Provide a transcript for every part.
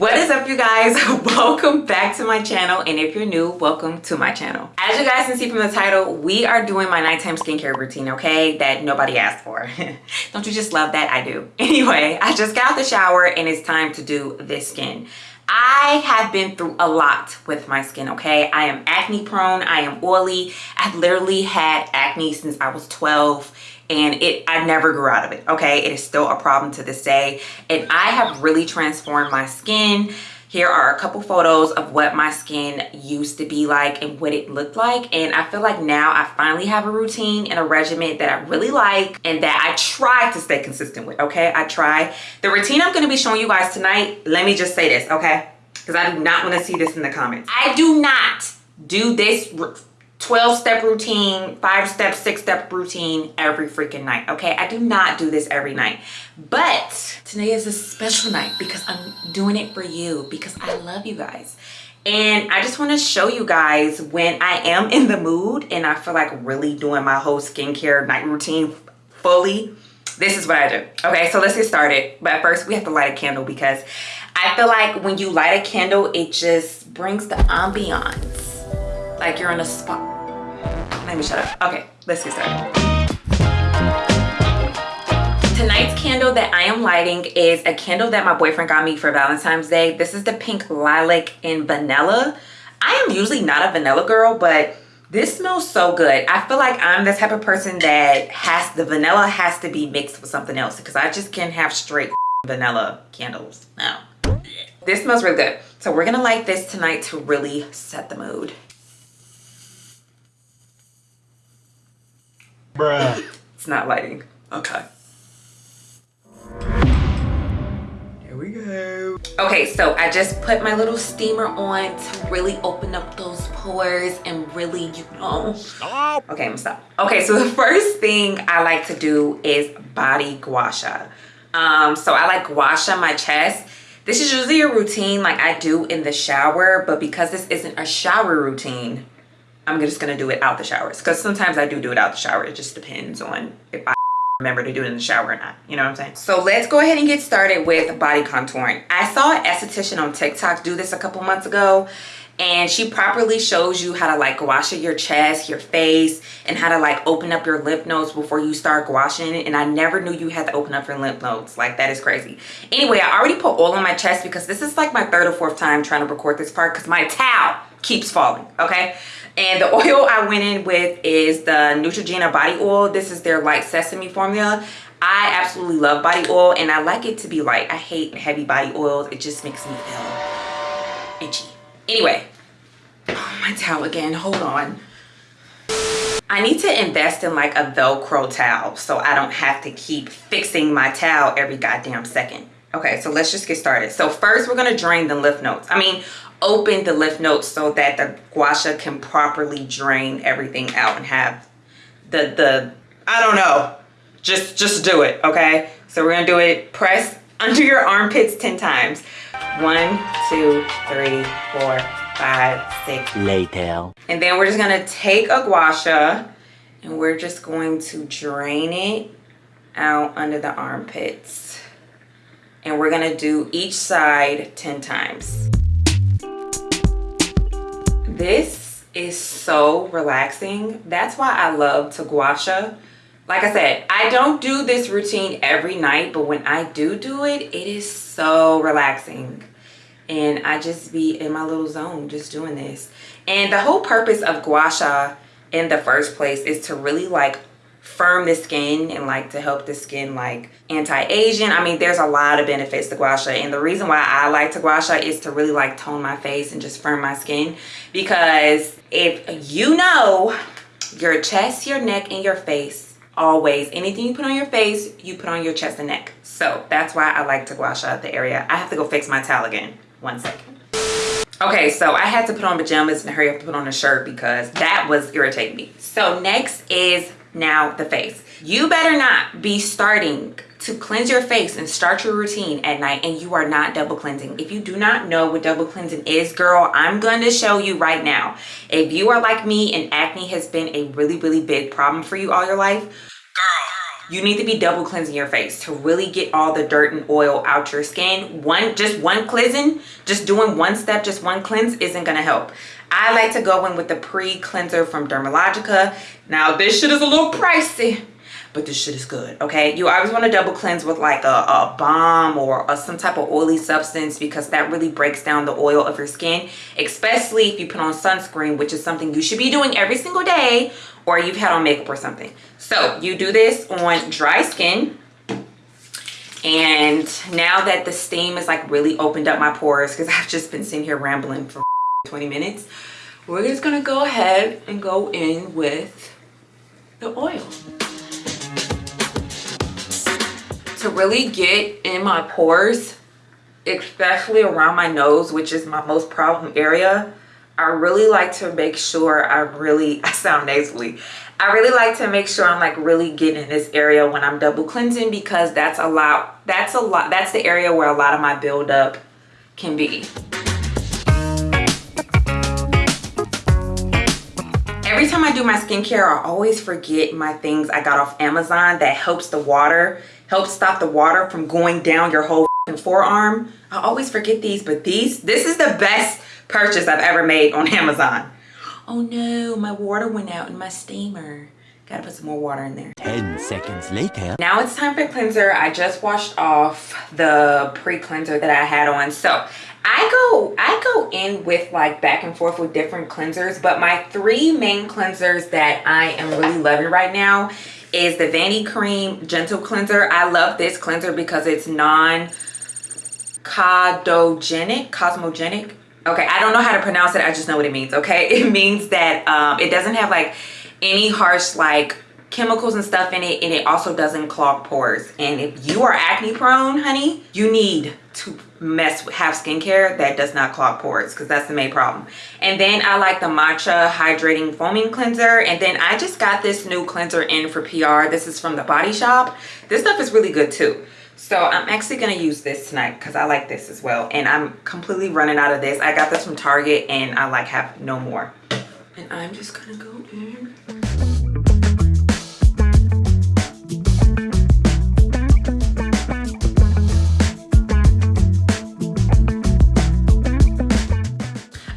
what is up you guys? Welcome back to my channel. And if you're new welcome to my channel. As you guys can see from the title we are doing my nighttime skincare routine okay? That nobody asked for. Don't you just love that? I do. Anyway i just got out the shower and it's time to do this skin. I have been through a lot with my skin, okay? I am acne prone, I am oily. I've literally had acne since I was 12 and it I never grew out of it okay? It is still a problem to this day. And I have really transformed my skin. Here are a couple photos of what my skin used to be like and what it looked like. And I feel like now I finally have a routine and a regimen that I really like and that I try to stay consistent with okay? I try. The routine I'm going to be showing you guys tonight let me just say this okay? Because I do not want to see this in the comments. I do not do this 12 step routine, five step, six step routine every freaking night. Okay, I do not do this every night, but today is a special night because I'm doing it for you because I love you guys. And I just want to show you guys when I am in the mood and I feel like really doing my whole skincare night routine fully. This is what I do. Okay, so let's get started. But first we have to light a candle because I feel like when you light a candle, it just brings the ambiance like you're on a spot. let me shut up. Okay let's get started. Tonight's candle that i am lighting is a candle that my boyfriend got me for valentine's day. This is the pink lilac and vanilla. I am usually not a vanilla girl but this smells so good. I feel like i'm the type of person that has the vanilla has to be mixed with something else because i just can't have straight vanilla candles no this smells really good. So we're gonna light this tonight to really set the mood Bruh. It's not lighting. Okay. Here we go. Okay, so I just put my little steamer on to really open up those pores and really, you know. Stop. Okay, I'm stop. Okay, so the first thing I like to do is body gua sha. Um, so I like gua sha my chest. This is usually a routine like I do in the shower, but because this isn't a shower routine, I'm just gonna do it out the showers because sometimes I do do it out the shower. It just depends on if I remember to do it in the shower or not. You know what I'm saying? So let's go ahead and get started with body contouring. I saw an esthetician on TikTok do this a couple months ago and she properly shows you how to like wash your chest your face and how to like open up your lymph nodes before you start washing it and i never knew you had to open up your lymph nodes like that is crazy anyway i already put oil on my chest because this is like my third or fourth time trying to record this part because my towel keeps falling okay and the oil I went in with is the Neutrogena body oil. This is their light sesame formula. I absolutely love body oil and I like it to be light. I hate heavy body oils. It just makes me feel itchy. Anyway, oh, my towel again. Hold on. I need to invest in like a Velcro towel so I don't have to keep fixing my towel every goddamn second. Okay, so let's just get started. So first we're gonna drain the lymph nodes. I mean, open the lymph nodes so that the gua sha can properly drain everything out and have the the i don't know. Just just do it okay? So we're gonna do it. Press under your armpits 10 times. One two three four five six. Later. And then we're just gonna take a gua sha and we're just going to drain it out under the armpits and we're gonna do each side 10 times. This is so relaxing. That's why i love to gua sha. Like i said i don't do this routine every night but when i do do it it is so relaxing. And i just be in my little zone just doing this. And the whole purpose of gua sha in the first place is to really like firm the skin and like to help the skin like anti-aging i mean there's a lot of benefits to gua sha and the reason why i like to gua sha is to really like tone my face and just firm my skin. Because if you know your chest your neck and your face always anything you put on your face you put on your chest and neck. So that's why i like to gua sha the area. I have to go fix my towel again. One second. Okay so i had to put on pajamas and hurry up to put on a shirt because that was irritating me. So next is now the face. You better not be starting to cleanse your face and start your routine at night and you are not double cleansing. If you do not know what double cleansing is girl i'm going to show you right now. If you are like me and acne has been a really really big problem for you all your life you need to be double cleansing your face to really get all the dirt and oil out your skin. One, just one cleansing, just doing one step, just one cleanse isn't gonna help. I like to go in with the pre-cleanser from Dermalogica. Now this shit is a little pricey, but this shit is good okay you always want to double cleanse with like a, a balm or a, some type of oily substance because that really breaks down the oil of your skin especially if you put on sunscreen which is something you should be doing every single day or you've had on makeup or something. So you do this on dry skin and now that the steam is like really opened up my pores because i've just been sitting here rambling for 20 minutes we're just gonna go ahead and go in with the oil. To really get in my pores especially around my nose which is my most problem area i really like to make sure i really i sound nasally i really like to make sure i'm like really getting in this area when i'm double cleansing because that's a lot that's a lot that's the area where a lot of my buildup can be every time i do my skincare i always forget my things i got off amazon that helps the water helps stop the water from going down your whole forearm. I always forget these, but these, this is the best purchase I've ever made on Amazon. Oh no, my water went out in my steamer. Gotta put some more water in there. 10 seconds later. Now it's time for cleanser. I just washed off the pre-cleanser that I had on. So I go I go in with like back and forth with different cleansers, but my three main cleansers that I am really loving right now is the Vanicream Gentle Cleanser. I love this cleanser because it's non-cosmogenic, cosmogenic. Okay, I don't know how to pronounce it. I just know what it means, okay? It means that um, it doesn't have like any harsh like chemicals and stuff in it and it also doesn't clog pores and if you are acne prone honey you need to mess with have skincare that does not clog pores because that's the main problem and then i like the matcha hydrating foaming cleanser and then i just got this new cleanser in for pr this is from the body shop this stuff is really good too so i'm actually going to use this tonight because i like this as well and i'm completely running out of this. I got this from target and i like have no more. And i'm just gonna go in.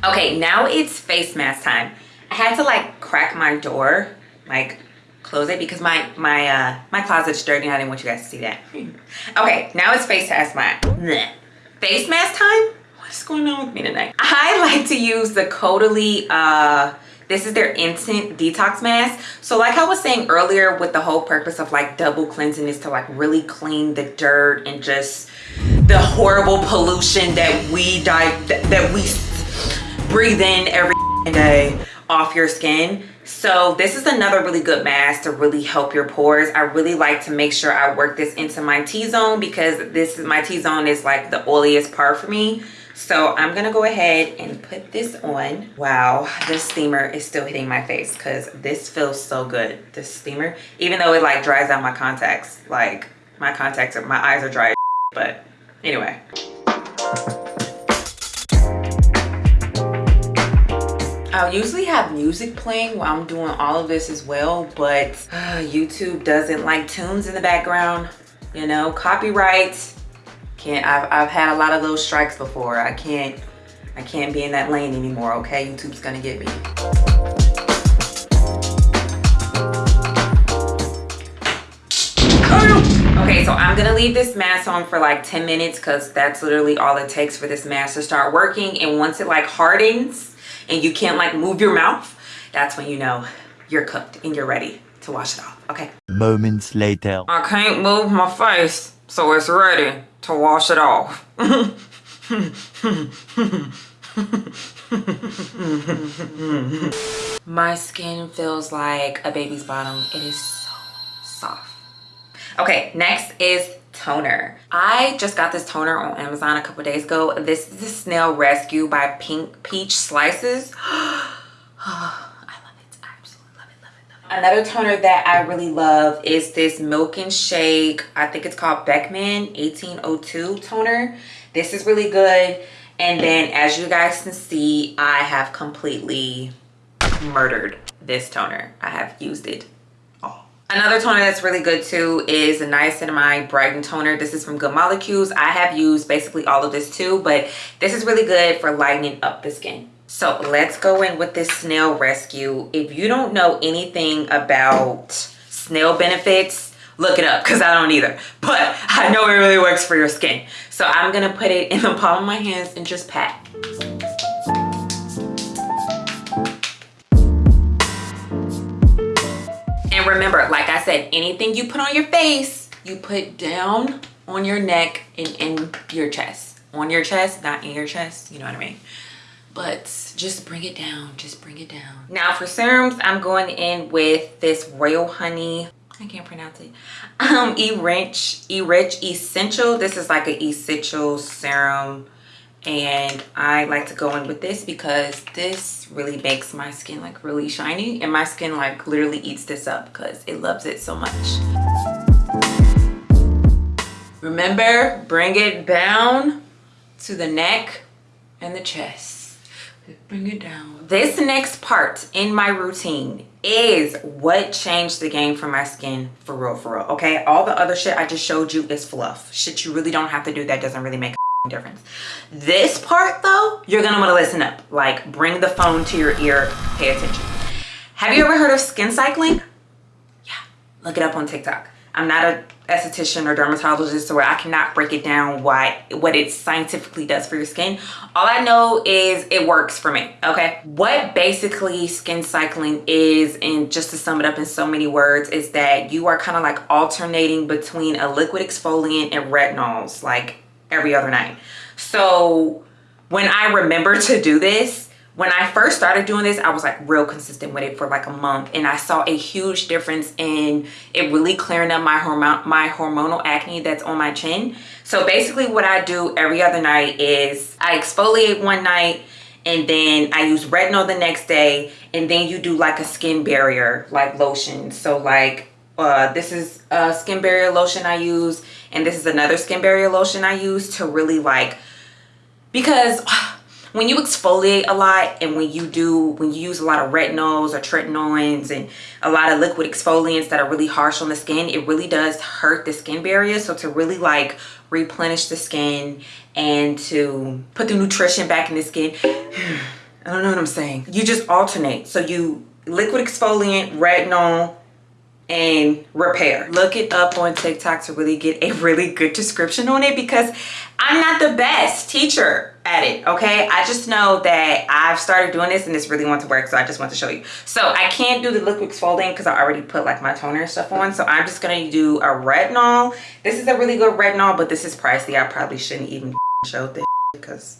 Okay now it's face mask time. I had to like crack my door like close it because my my uh my closet's dirty and i didn't want you guys to see that. Okay now it's face mask time. Face mask time? What's going on with me tonight? I like to use the Caudalie uh this is their instant detox mask. So like i was saying earlier with the whole purpose of like double cleansing is to like really clean the dirt and just the horrible pollution that we die that we breathe in every day off your skin so this is another really good mask to really help your pores. I really like to make sure i work this into my t-zone because this is my t-zone is like the oiliest part for me. So i'm gonna go ahead and put this on. Wow this steamer is still hitting my face because this feels so good. This steamer even though it like dries out my contacts like my contacts are my eyes are dry but anyway I usually have music playing while I'm doing all of this as well, but uh, YouTube doesn't like tunes in the background. You know, copyright. Can't. I've I've had a lot of those strikes before. I can't. I can't be in that lane anymore. Okay, YouTube's gonna get me. Okay, so I'm gonna leave this mask on for like 10 minutes because that's literally all it takes for this mask to start working. And once it like hardens, and you can't like move your mouth, that's when you know you're cooked and you're ready to wash it off, okay? Moments later. I can't move my face, so it's ready to wash it off. my skin feels like a baby's bottom. It is so soft. Okay, next is toner. I just got this toner on Amazon a couple days ago. This is the Snail Rescue by Pink Peach Slices. I love it. I absolutely love it, love it. Another toner that I really love is this Milk and Shake. I think it's called Beckman 1802 toner. This is really good. And then as you guys can see, I have completely murdered this toner. I have used it. Another toner that's really good too is the Niacinamide Brightening Toner. This is from Good Molecules. I have used basically all of this too, but this is really good for lightening up the skin. So let's go in with this snail rescue. If you don't know anything about snail benefits, look it up because I don't either. But I know it really works for your skin. So I'm going to put it in the palm of my hands and just pat. And remember, like I said, anything you put on your face, you put down on your neck and in your chest. On your chest, not in your chest. You know what I mean? But just bring it down. Just bring it down. Now for serums, I'm going in with this Royal Honey I can't pronounce it. Um, E-Rich, E-Rich Essential. This is like an essential serum. And I like to go in with this because this really makes my skin like really shiny. And my skin like literally eats this up because it loves it so much. Remember, bring it down to the neck and the chest. Bring it down. This next part in my routine is what changed the game for my skin for real for real okay all the other shit i just showed you is fluff shit you really don't have to do that doesn't really make difference. This part though you're gonna want to listen up. Like bring the phone to your ear pay attention. Have you ever heard of skin cycling? Yeah look it up on tiktok. I'm not a esthetician or dermatologist so I cannot break it down why what it scientifically does for your skin. All I know is it works for me, okay? What basically skin cycling is, and just to sum it up in so many words, is that you are kind of like alternating between a liquid exfoliant and retinols. Like every other night. So when I remember to do this, when I first started doing this, I was like real consistent with it for like a month and I saw a huge difference in it really clearing up my hormone my hormonal acne that's on my chin. So basically what I do every other night is I exfoliate one night and then I use retinol the next day and then you do like a skin barrier like lotion. So like uh, this is a skin barrier lotion I use and this is another skin barrier lotion I use to really like because when you exfoliate a lot and when you do when you use a lot of retinols or tretinoins and a lot of liquid exfoliants that are really harsh on the skin it really does hurt the skin barrier. So to really like replenish the skin and to put the nutrition back in the skin i don't know what i'm saying. You just alternate. So you liquid exfoliant retinol and repair. Look it up on tiktok to really get a really good description on it because i'm not the best teacher at it okay? I just know that i've started doing this and this really wants to work so i just want to show you. So i can't do the liquid exfoliant because i already put like my toner and stuff on so i'm just gonna do a retinol. This is a really good retinol but this is pricey. I probably shouldn't even show this because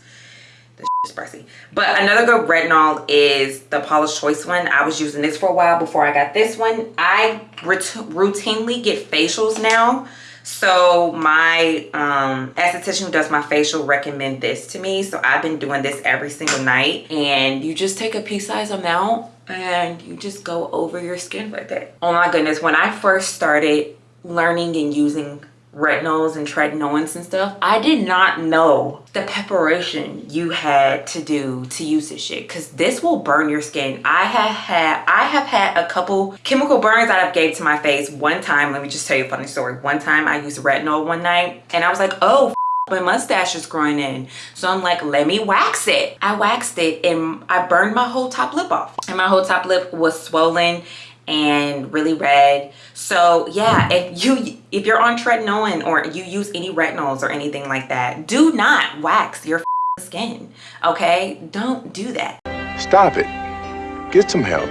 pricey but another good retinol is the Paula's Choice one. I was using this for a while before i got this one. I routinely get facials now. So my um esthetician who does my facial recommend this to me. So i've been doing this every single night. And you just take a pea size amount and you just go over your skin with it. Oh my goodness. When i first started learning and using retinols and tretinoins and stuff i did not know the preparation you had to do to use this shit because this will burn your skin. I have had i have had a couple chemical burns that i've gave to my face one time. Let me just tell you a funny story. One time i used retinol one night and i was like oh my mustache is growing in. So i'm like let me wax it. I waxed it and i burned my whole top lip off. And my whole top lip was swollen and really red. So yeah if you if you're on tretinoin or you use any retinols or anything like that do not wax your skin okay? Don't do that. Stop it. Get some help.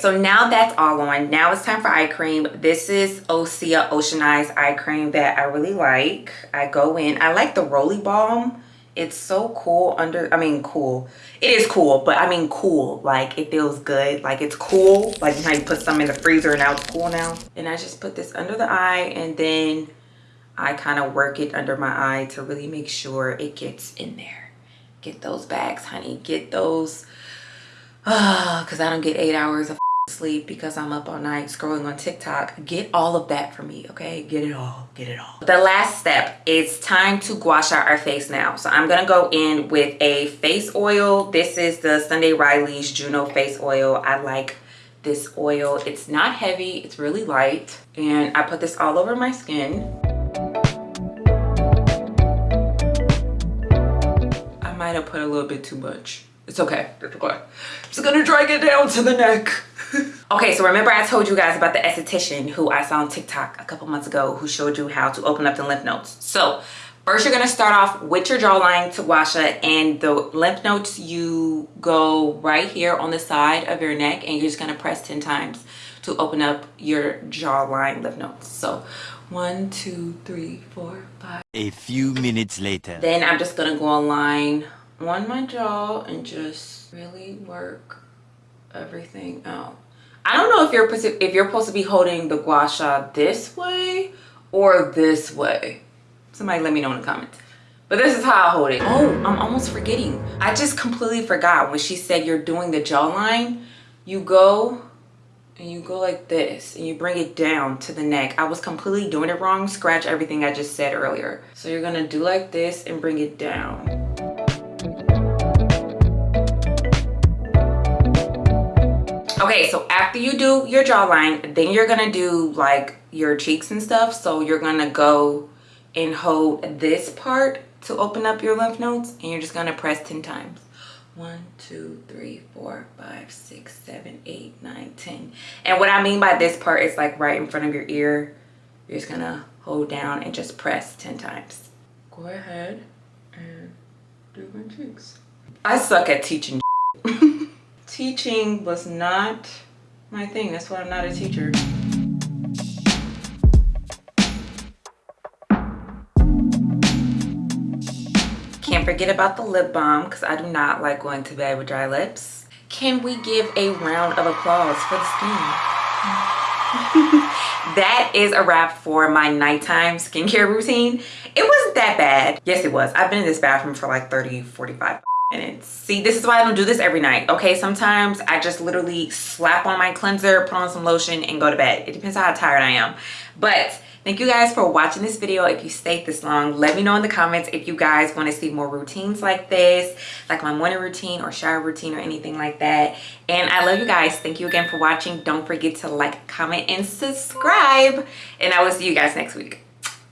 So now that's all on. Now it's time for eye cream. This is osea oceanized eye cream that i really like. I go in i like the roly balm it's so cool under i mean cool. It is cool but i mean cool. Like it feels good. Like it's cool. Like how you put some in the freezer and now it's cool now? And i just put this under the eye and then i kind of work it under my eye to really make sure it gets in there. Get those bags honey. Get those because i don't get eight hours of sleep because I'm up all night scrolling on TikTok. Get all of that for me, okay? Get it all, get it all. The last step is time to gua sha our face now. So I'm gonna go in with a face oil. This is the Sunday Riley's Juno face oil. I like this oil. It's not heavy, it's really light. And I put this all over my skin. I might have put a little bit too much. It's okay, it's okay. I'm just gonna drag it down to the neck. okay, so remember I told you guys about the esthetician who I saw on TikTok a couple months ago who showed you how to open up the lymph nodes. So First, you're gonna start off with your jawline to gua sha and the lymph nodes, you go right here on the side of your neck and you're just gonna press 10 times to open up your jawline lymph nodes. So one, two, three, four, five. A few minutes later. Then I'm just gonna go line on my jaw and just really work everything out. I don't know if you're if you're supposed to be holding the gua sha this way or this way Somebody let me know in the comments. But this is how I hold it. Oh, I'm almost forgetting. I just completely forgot when she said you're doing the jawline. You go and you go like this and you bring it down to the neck. I was completely doing it wrong. Scratch everything I just said earlier. So you're gonna do like this and bring it down. Okay, so after you do your jawline, then you're gonna do like your cheeks and stuff. So you're gonna go and hold this part to open up your lymph nodes and you're just gonna press 10 times. One two three four five six seven eight nine ten. And what i mean by this part is like right in front of your ear. You're just gonna hold down and just press 10 times. Go ahead and do my cheeks. I suck at teaching teaching was not my thing that's why i'm not a teacher Can't forget about the lip balm because I do not like going to bed with dry lips. Can we give a round of applause for the skin? that is a wrap for my nighttime skincare routine. It wasn't that bad. Yes, it was. I've been in this bathroom for like 30, 45 minutes. See, this is why I don't do this every night. Okay, sometimes I just literally slap on my cleanser, put on some lotion, and go to bed. It depends how tired I am. But Thank you guys for watching this video. If you stayed this long, let me know in the comments if you guys want to see more routines like this, like my morning routine or shower routine or anything like that. And I love you guys. Thank you again for watching. Don't forget to like, comment, and subscribe. And I will see you guys next week.